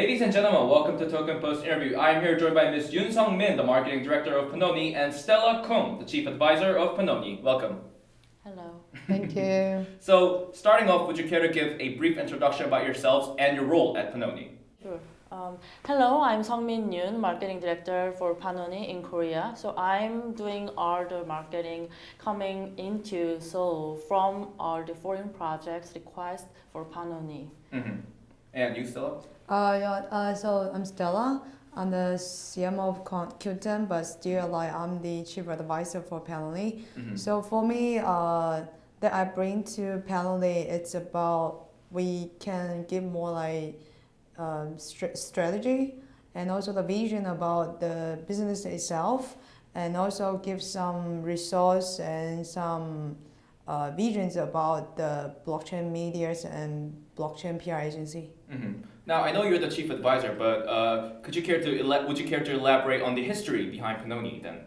Ladies and gentlemen, welcome to Token Post interview. I'm here joined by Ms. Yoon Sung Min, the marketing director of Panoni, and Stella Kung, the chief advisor of Panoni. Welcome. Hello. Thank you. So, starting off, would you care to give a brief introduction about yourselves and your role at Panoni? Sure. Um, hello, I'm Sungmin Yoon, marketing director for Panoni in Korea. So I'm doing all the marketing coming into Seoul from all the foreign projects request for Panoni. Mm-hmm. And you, Stella? Uh, yeah, uh, so I'm Stella. I'm the CMO of Qten, but still like I'm the chief advisor for Panoni. Mm-hmm. So for me, uh, that I bring to Panoni, it's about we can give more like um, str- strategy and also the vision about the business itself, and also give some resource and some uh, visions about the blockchain medias and blockchain PR agency. Mm-hmm. Now, I know you're the chief advisor, but uh, could you care to ele- would you care to elaborate on the history behind Panoni then?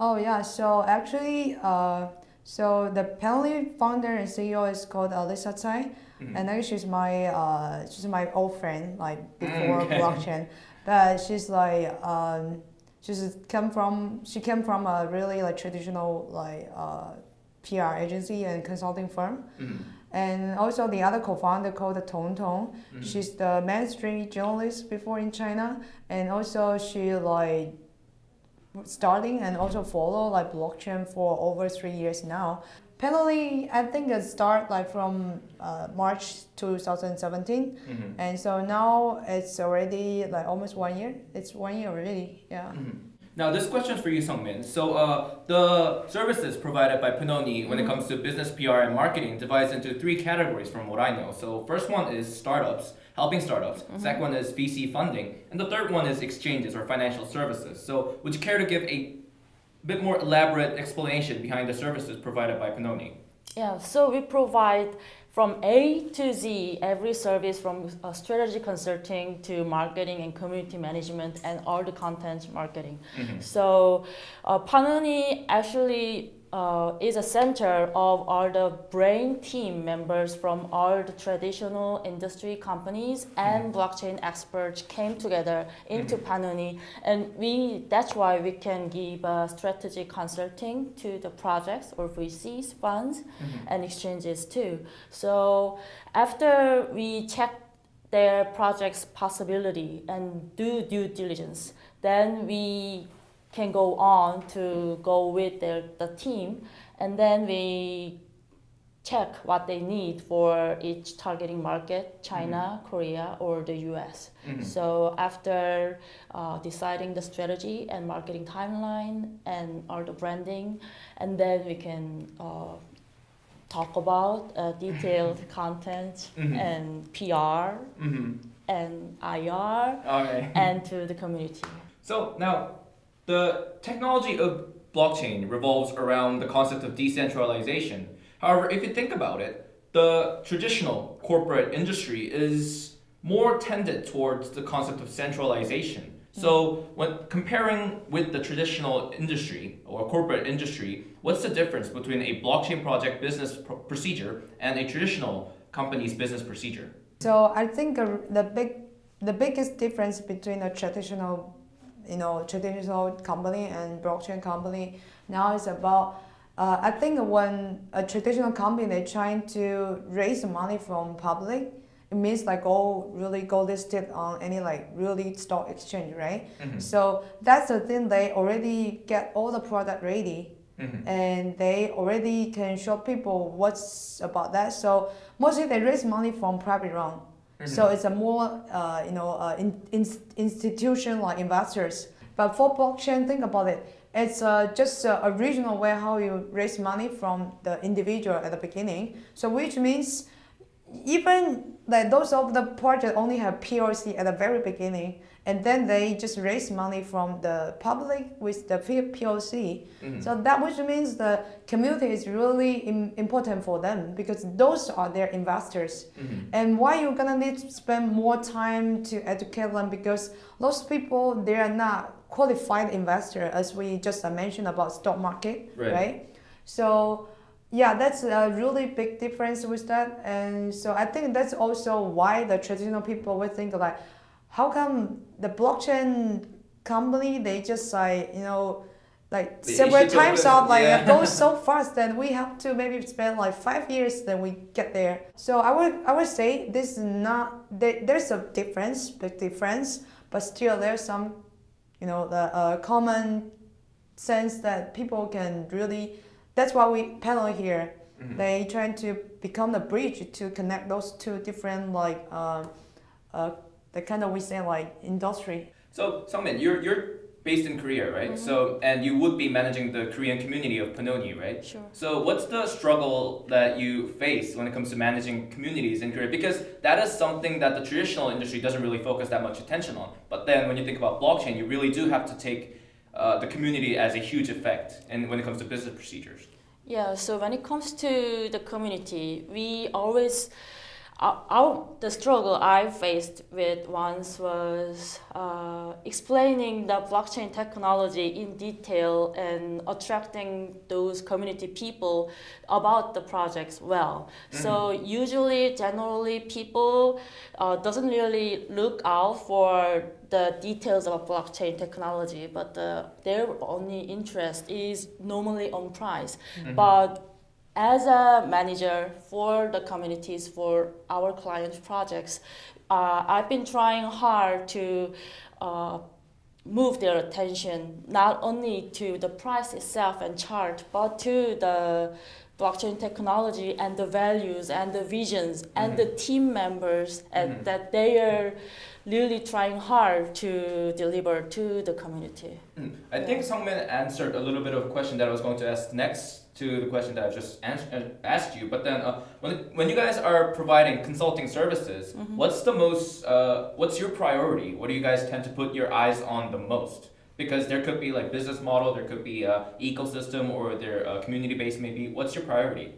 Oh yeah, so actually, uh, so the Panoni founder and CEO is called Lisa Tsai, Mhm. and actually she's my uh, she's my old friend like before Okay. blockchain, but she's like um, she's come from she came from a really like traditional like uh, PR agency and consulting firm, Mhm. And also the other co-founder called Tong Tong. Mhm. She's the mainstream journalist before in China, and also she like starting and also follow like blockchain for over three years now. Panoni, I think it start like from uh, March 2017, Mhm. and so now it's already like almost one year. It's one year already, yeah. Mhm. Now, this question is for you, Sungmin. So, uh, the services provided by Panoni when it comes to business PR and marketing divides into three categories from what I know. So, first one is startups, helping startups. Second one is VC funding, and the third one is exchanges or financial services. So, would you care to give a bit more elaborate explanation behind the services provided by Panoni? Yeah, so we provide from A to Z every service from uh, strategy consulting to marketing and community management and all the content marketing. Mhm. So uh, Panoni actually uh, is a center of all the brain team members from all the traditional industry companies and blockchain experts came together into Panoni and we that's why we can give uh, strategy consulting to the projects or VCs funds Mhm. and exchanges too. So after we check their project's possibility and do due diligence, then we can go on to go with their, the team and then we check what they need for each targeting market china korea or the us Mhm. so after uh, deciding the strategy and marketing timeline and all the branding and then we can uh, talk about uh, detailed content Mhm. and pr Mhm. and ir Okay. and to the community So now, the technology of blockchain revolves around the concept of decentralization. However, if you think about it, the traditional corporate industry is more tended towards the concept of centralization. Mm. So when comparing with the traditional industry or corporate industry, what's the difference between a blockchain project business pro- procedure and a traditional company's business procedure? So I think the big, the biggest difference between a traditional, you know, traditional company and blockchain company now it's about. Uh, I think when a traditional company they're trying to raise money from public, it means like go really go listed on any like really stock exchange, right? Mhm. So that's the thing. They already get all the product ready Mhm. and they already can show people what's about that. So mostly they raise money from private round. So it's a more uh, you know uh, in, in, institution like investors. But for blockchain, think about it. It's uh, just uh, a regional way how you raise money from the individual at the beginning. So which means even like those of the project only have POC at the very beginning, and then they just raise money from the public with the P- POC. Mhm. So that which means the community is really im- important for them because those are their investors. Mhm. And why you're gonna need to spend more time to educate them because those people they are not qualified investor as we just mentioned about stock market, Right. right? So yeah, that's a really big difference with that. And so I think that's also why the traditional people would think like, how come the blockchain company they just like you know like several times of like yeah. it goes so fast that we have to maybe spend like five years then we get there. So I would I would say this is not there, there's a difference, big difference, but still there's some you know the uh, common sense that people can really that's why we panel here Mhm. they trying to become the bridge to connect those two different like uh, uh, the kind of we say like industry So, Sungmin, you're you're based in Korea, right? Mhm. So, and you would be managing the Korean community of Panoni, right? Sure. So, what's the struggle that you face when it comes to managing communities in Korea? Because that is something that the traditional industry doesn't really focus that much attention on. But then, when you think about blockchain, you really do have to take uh, the community as a huge effect, and when it comes to business procedures. Yeah, so when it comes to the community, we always, our, the struggle I faced with once was uh, explaining the blockchain technology in detail and attracting those community people about the projects well. So usually, generally, people uh, doesn't really look out for the details of blockchain technology, but uh, their only interest is normally on price. But as a manager for the communities for our client projects, uh, I've been trying hard to uh, move their attention not only to the price itself and chart, but to the blockchain technology and the values and the visions and the team members and Mhm. that they are really trying hard to deliver to the community. Mm. I think Sungmin answered a little bit of a question that I was going to ask next to the question that I've just uh, asked you. But then, uh, when, when you guys are providing consulting services, Mhm. what's the most, uh, what's your priority? What do you guys tend to put your eyes on the most? Because there could be like business model, there could be uh, ecosystem, or their uh, community base maybe. What's your priority?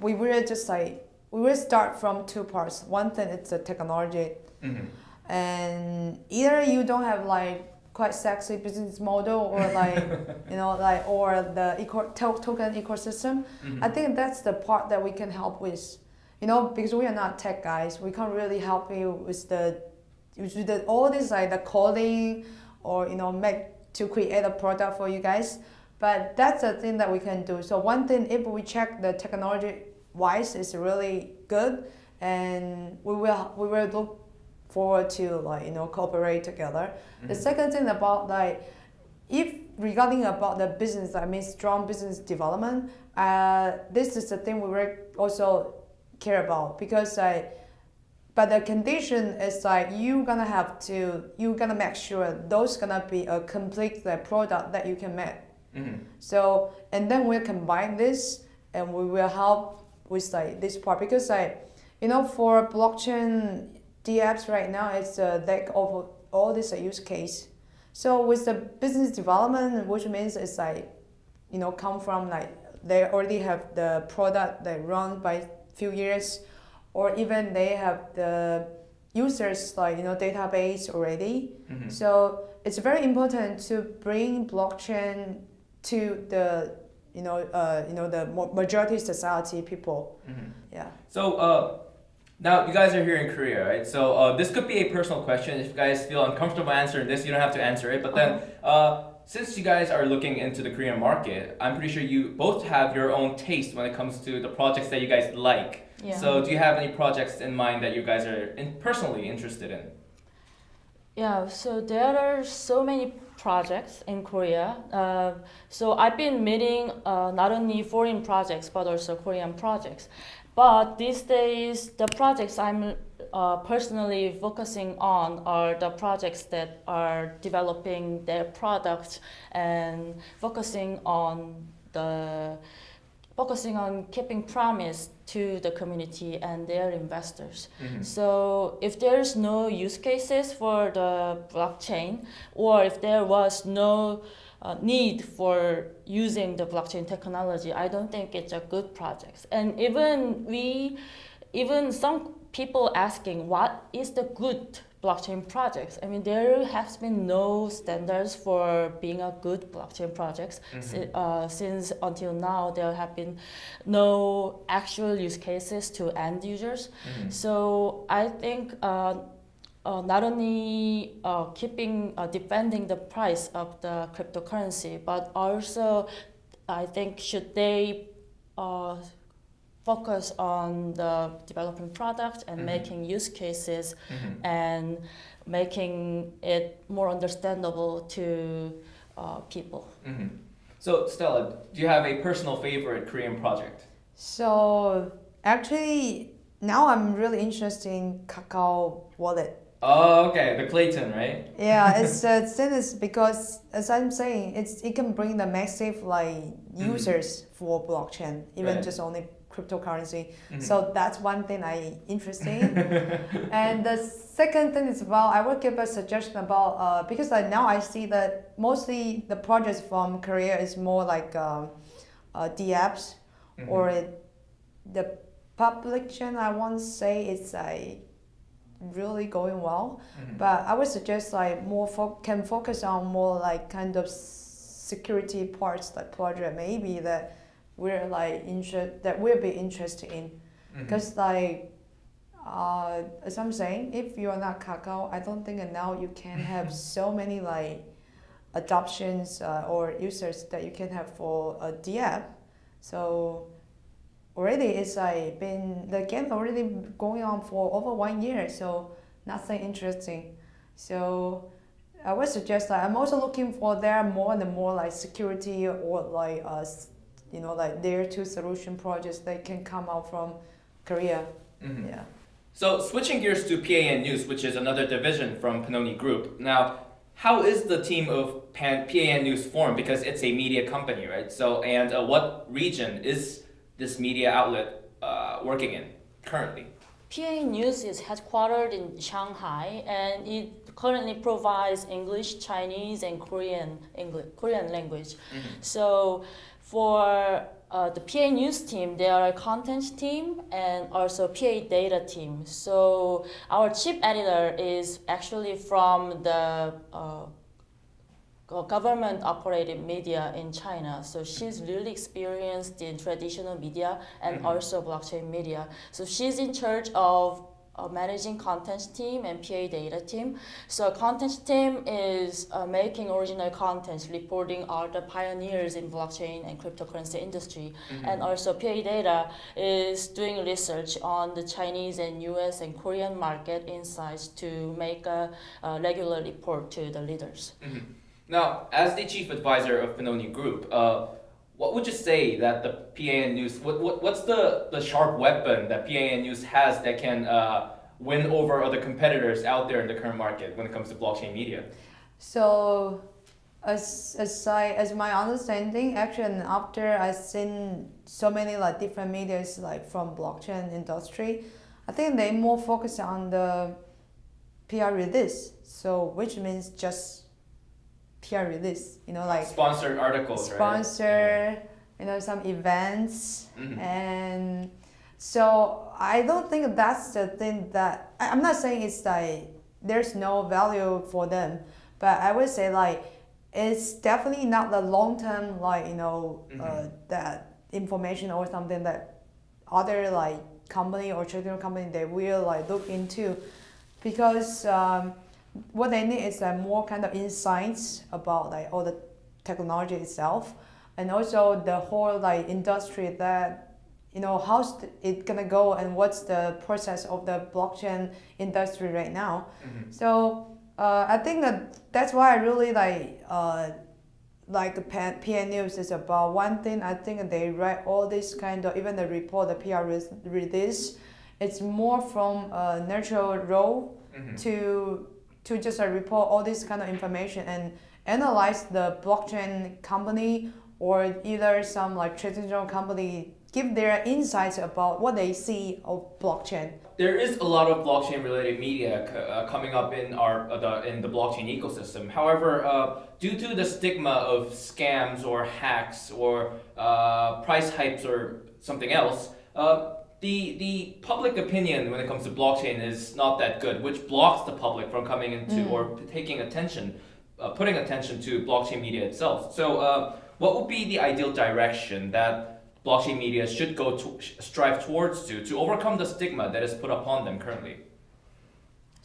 we will just like we will start from two parts one thing it's the technology Mm-hmm. and either you don't have like quite sexy business model or like you know like or the eco- token ecosystem Mm-hmm. i think that's the part that we can help with you know because we are not tech guys we can't really help you with the with the, all this like the coding or you know make to create a product for you guys. But that's the thing that we can do. So one thing if we check the technology wise is really good. And we will we will look forward to like you know cooperate together. The Mhm. second thing about like if regarding about the business i mean strong business development uh, this is the thing we also care about. Because like but the condition is like you gonna have to you gonna make sure those gonna be a complete like, product that you can make Mm-hmm. so and then we'll combine this and we will help with like this part because like you know for blockchain DApps right now it's a deck of all this use case. So with the business development, which means it's like you know come from like they already have the product that run by few years, or even they have the users like you know database already. Mm-hmm. So it's very important to bring blockchain to the you know uh, you know the majority society people. Mm-hmm. Yeah. So uh, now you guys are here in Korea, right? So uh, this could be a personal question. If you guys feel uncomfortable answering this, you don't have to answer it. But then, uh, since you guys are looking into the Korean market, I'm pretty sure you both have your own taste when it comes to the projects that you guys like. Yeah. So do you have any projects in mind that you guys are in, personally interested in? Yeah, so there are so many projects in Korea. Uh, so I've been meeting uh, not only foreign projects but also Korean projects. But these days, the projects I'm uh, personally focusing on are the projects that are developing their products and focusing on the focusing on keeping promise to the community and their investors. So if there's no use cases for the blockchain, or if there was no uh, need for using the blockchain technology, I don't think it's a good project. And even we, even some people asking what is the good blockchain projects. I mean, there has been no standards for being a good blockchain project. Si- uh, since until now, there have been no actual use cases to end users. Mm-hmm. So I think uh, uh, not only uh, keeping uh, defending the price of the cryptocurrency, but also I think should they uh, focus on the developing product and Mhm. making use cases Mhm. and making it more understandable to uh, people. Mhm. So Stella, do you have a personal favorite Korean project? So actually, now I'm really interested in Kakao Wallet. Oh, okay, the Klaytn, right? Yeah, it's uh, it's because as I'm saying, it's it can bring the massive like Mhm. users for blockchain, even Right. just only cryptocurrency. Mhm. So that's one thing I interested in. and the second thing is about I will give a suggestion about uh, because like now I see that mostly the projects from Korea is more like um, uh, the apps Mhm. or it, the publication. I won't say it's like really going well, Mhm. but I would suggest like more fo- can focus on more like kind of security parts like project maybe that we're like interest that we'll be interested in. Because like, uh, as I'm saying, if you are not Kakao, I don't think now you can have so many like adoptions uh, or users that you can have for a app. So already it's like been the game already going on for over one year. So nothing interesting. So I would suggest that I'm also looking for there more and more like security or like uh, you know like there two solution projects that can come out from Korea. Mhm. Yeah. So switching gears to PAN News, which is another division from Panoni Group. Now, how is the team of Pan- PAN News formed? Because it's a media company, right? So, and uh, what region is this media outlet uh, working in currently? PA News is headquartered in Shanghai and it currently provides English, Chinese, and Korean English, Korean language. So for uh, the PA News team, they are a content team and also PA data team. So our chief editor is actually from the uh, government operated media in China. So she's really experienced in traditional media and Mhm. also blockchain media. So she's in charge of uh, managing content team and PA data team. So content team is uh, making original content, reporting all the pioneers in blockchain and cryptocurrency industry. Mhm. And also PA data is doing research on the Chinese and US and Korean market insights to make a, a regular report to the leaders. Mhm. Now, as the chief advisor of Panoni Group, uh, what would you say that the PAN News, what, what, what's the, the sharp weapon that PAN News has that can uh, win over other competitors out there in the current market when it comes to blockchain media? So, as as I as my understanding, actually, after I've seen so many like different medias like from blockchain industry, I think they more focus on the PR release. So, which means just PR release. You know, like Sponsored articles, right? sponsor, you know, some events, Mhm. and so I don't think that's the thing that I'm not saying it's like there's no value for them, but I would say like it's definitely not the long term like you know uh, Mhm. that information or something that other like company or traditional company they will like look into because um, what they need is like more kind of insights about like all the technology itself and also the whole like industry that you know how's it gonna go and what's the process of the blockchain industry right now Mhm. so uh, I think that that's why I really like uh, like the PN, News is about one thing. I think they write all this kind of even the report, the PR release. It's more from a natural role Mhm. to to just uh, report all this kind of information and analyze the blockchain company or either some like traditional company give their insights about what they see of blockchain. There is a lot of blockchain related media uh, coming up in our uh, the, in the blockchain ecosystem. However, uh, due to the stigma of scams or hacks or uh, price hypes or something else, uh, the the public opinion when it comes to blockchain is not that good, which blocks the public from coming into Mm. or taking attention, uh, putting attention to blockchain media itself. So, uh, what would be the ideal direction that blockchain media should go to strive towards to to overcome the stigma that is put upon them currently.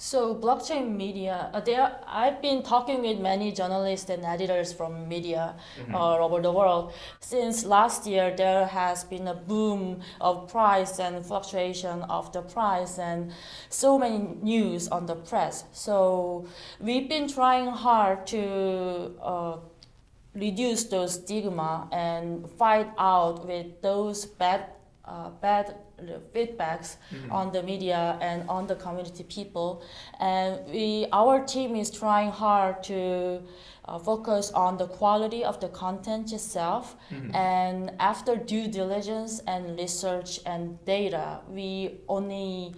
So blockchain media, uh, there I've been talking with many journalists and editors from media Mm-hmm. all over the world. Since last year, there has been a boom of price and fluctuation of the price, and so many news on the press. So we've been trying hard to. Uh, reduce those stigma and fight out with those bad uh, bad feedbacks Mm-hmm. on the media and on the community people and we our team is trying hard to uh, focus on the quality of the content itself Mm-hmm. and after due diligence and research and data we only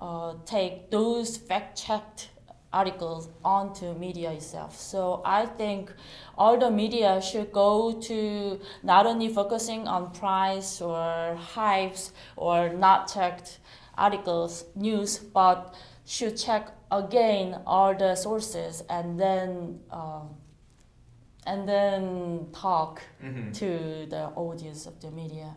uh, take those fact-checked articles onto media itself. So I think all the media should go to not only focusing on price or hypes or not checked articles, news, but should check again all the sources and then um, and then talk Mhm. to the audience of the media.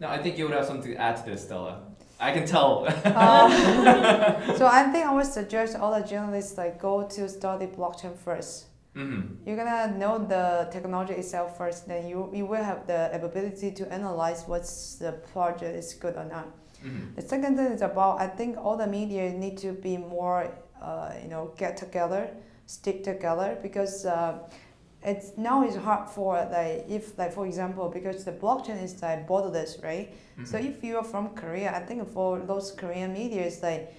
Now, I think you would have something to add to this, Stella. I can tell. Um, so I think I would suggest all the journalists like go to study blockchain first. hmm You're gonna know the technology itself first, then you you will have the ability to analyze what's the project is good or not. hmm The second thing is about I think all the media need to be more uh, you know get together, stick together because uh, it's now it's hard for like if like for example because the blockchain is like borderless right. So if you are from Korea, I think for those Korean media, it's like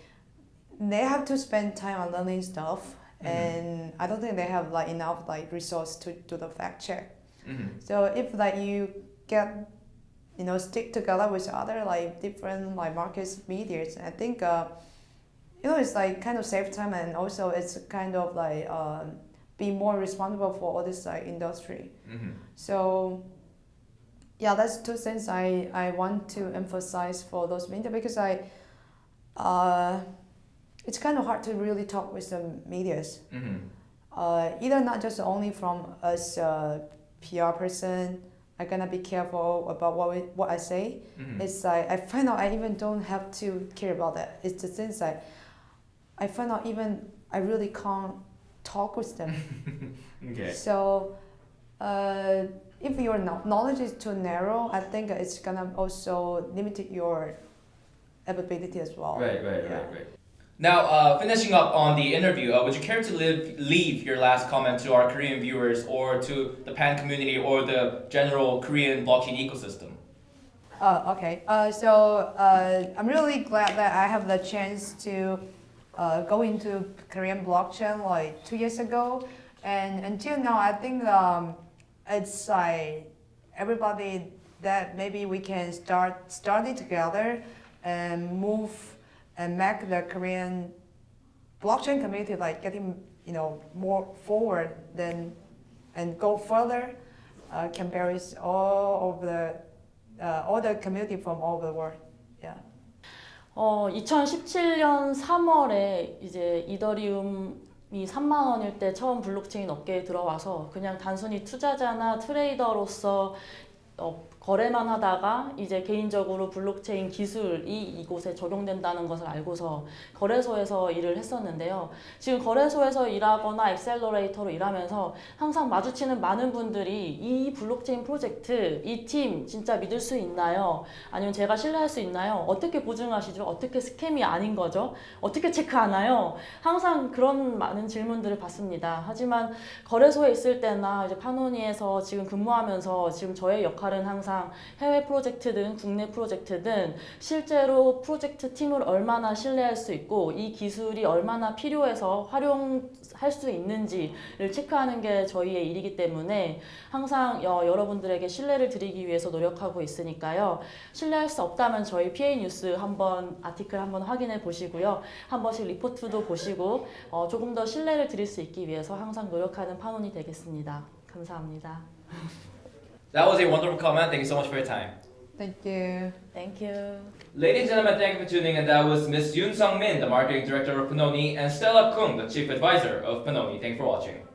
they have to spend time on learning stuff, Mhm. and I don't think they have like enough like resource to do the fact check. hmm So if like you get, you know, stick together with other like different like markets medias, I think, uh, you know, it's like kind of save time and also it's kind of like um, be more responsible for all this like industry. hmm So yeah, that's two things I, I want to emphasize for those media because I, uh, it's kind of hard to really talk with the medias hmm uh, either not just only from us uh, PR person, I gonna be careful about what we, what I say. hmm It's like I find out I even don't have to care about that. It's the things like I find out even I really can't talk with them. Okay. So uh, if your knowledge is too narrow, I think it's gonna also limit your ability as well. Right, right, Yeah. right, right. Now, uh, finishing up on the interview, uh, would you care to live, leave your last comment to our Korean viewers or to the pan community or the general Korean blockchain ecosystem? Uh, okay. Uh, so uh, I'm really glad that I have the chance to uh, go into Korean blockchain like two years ago, and until now, I think um, it's like everybody that maybe we can start study together and move and make the Korean blockchain community like getting you know more forward than and go further uh, compared with all of the uh, all the community from all over the world. 어, 2017년 3월에 이제 이더리움이 3만 원일 때 처음 블록체인 업계에 들어와서 그냥 단순히 투자자나 트레이더로서 어, 거래만 하다가 이제 개인적으로 블록체인 기술이 이곳에 적용된다는 것을 알고서 거래소에서 일을 했었는데요. 지금 거래소에서 일하거나 엑셀러레이터로 일하면서 항상 마주치는 많은 분들이 이 블록체인 프로젝트, 이 팀 진짜 믿을 수 있나요? 아니면 제가 신뢰할 수 있나요? 어떻게 보증하시죠? 어떻게 스캠이 아닌 거죠? 어떻게 체크하나요? 항상 그런 많은 질문들을 받습니다. 하지만 거래소에 있을 때나 이제 파노니에서 지금 근무하면서 지금 저의 역할은 항상 해외 프로젝트든 국내 프로젝트든 실제로 프로젝트 팀을 얼마나 신뢰할 수 있고 이 기술이 얼마나 필요해서 활용할 수 있는지를 체크하는 게 저희의 일이기 때문에 항상 어, 여러분들에게 신뢰를 드리기 위해서 노력하고 있으니까요. 신뢰할 수 없다면 저희 PA 뉴스 한번 아티클 한번 확인해 보시고요. 한 번씩 리포트도 보시고 어, 조금 더 신뢰를 드릴 수 있기 위해서 항상 노력하는 파논이 되겠습니다. 감사합니다. That was a wonderful comment. Thank you so much for your time. Thank you. Thank you. Ladies and gentlemen, thank you for tuning in. That was Miss Yoon Sung Min, the marketing director of Panoni, and Stella Kung, the chief advisor of Panoni. Thanks for watching.